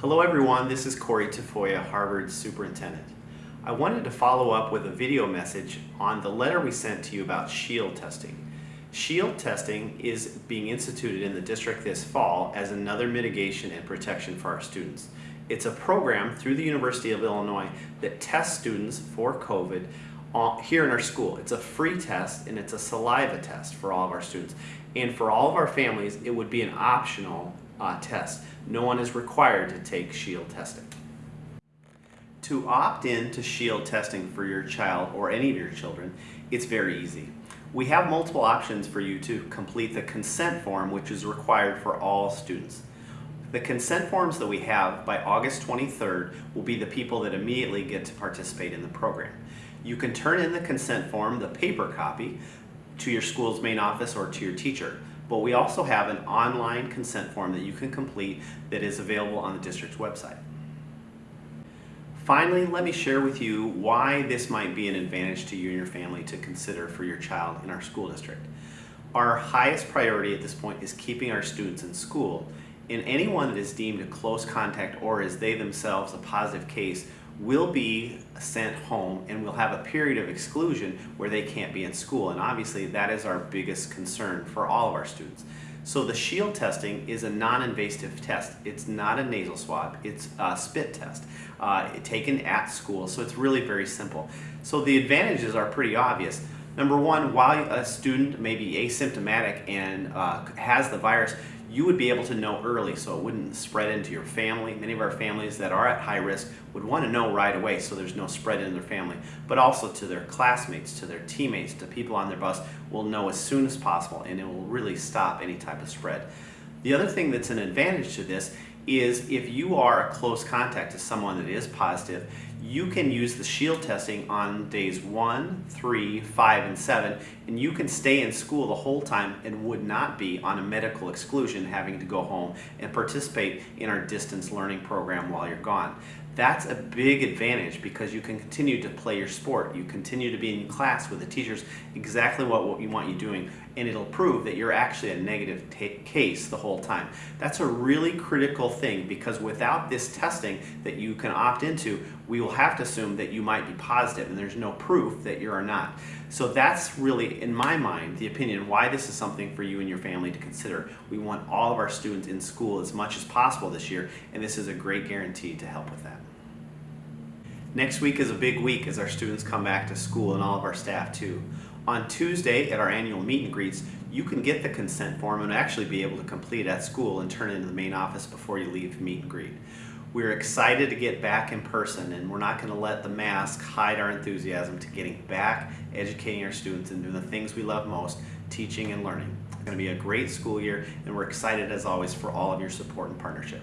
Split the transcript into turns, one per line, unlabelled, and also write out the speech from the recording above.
Hello everyone, this is Corey Tafoya, Harvard Superintendent. I wanted to follow up with a video message on the letter we sent to you about SHIELD testing. SHIELD testing is being instituted in the district this fall as another mitigation and protection for our students. It's a program through the University of Illinois that tests students for COVID uh, here in our school. It's a free test and it's a saliva test for all of our students. And for all of our families, it would be an optional uh, test. No one is required to take SHIELD testing. To opt in to SHIELD testing for your child or any of your children, it's very easy. We have multiple options for you to complete the consent form which is required for all students. The consent forms that we have by August 23rd will be the people that immediately get to participate in the program. You can turn in the consent form, the paper copy, to your school's main office or to your teacher. But we also have an online consent form that you can complete that is available on the district's website. Finally, let me share with you why this might be an advantage to you and your family to consider for your child in our school district. Our highest priority at this point is keeping our students in school, and anyone that is deemed a close contact or is they themselves a positive case will be sent home and will have a period of exclusion where they can't be in school. And obviously that is our biggest concern for all of our students. So the SHIELD testing is a non-invasive test. It's not a nasal swab, it's a spit test uh, taken at school. So it's really very simple. So the advantages are pretty obvious. Number one, while a student may be asymptomatic and uh, has the virus, you would be able to know early so it wouldn't spread into your family. Many of our families that are at high risk would want to know right away so there's no spread in their family, but also to their classmates, to their teammates, to people on their bus will know as soon as possible and it will really stop any type of spread. The other thing that's an advantage to this is if you are a close contact to someone that is positive, you can use the shield testing on days one, three, five, and seven, and you can stay in school the whole time and would not be on a medical exclusion having to go home and participate in our distance learning program while you're gone. That's a big advantage because you can continue to play your sport. You continue to be in class with the teachers exactly what, what you want you doing and it'll prove that you're actually a negative case the whole time. That's a really critical thing because without this testing that you can opt into, we will have to assume that you might be positive and there's no proof that you are not. So that's really, in my mind, the opinion why this is something for you and your family to consider. We want all of our students in school as much as possible this year and this is a great guarantee to help with that. Next week is a big week as our students come back to school and all of our staff too. On Tuesday at our annual meet and greets, you can get the consent form and actually be able to complete at school and turn it into the main office before you leave meet and greet. We're excited to get back in person and we're not going to let the mask hide our enthusiasm to getting back, educating our students and doing the things we love most, teaching and learning. It's going to be a great school year and we're excited as always for all of your support and partnership.